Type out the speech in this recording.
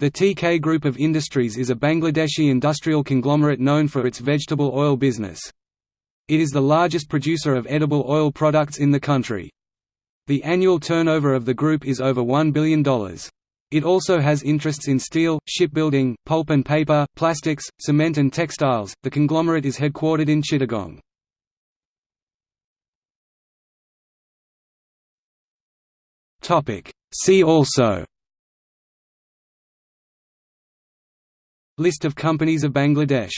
The TK Group of Industries is a Bangladeshi industrial conglomerate known for its vegetable oil business. It is the largest producer of edible oil products in the country. The annual turnover of the group is over $1 billion. It also has interests in steel, shipbuilding, pulp and paper, plastics, cement and textiles. The conglomerate is headquartered in Chittagong. Topic: See also List of companies of Bangladesh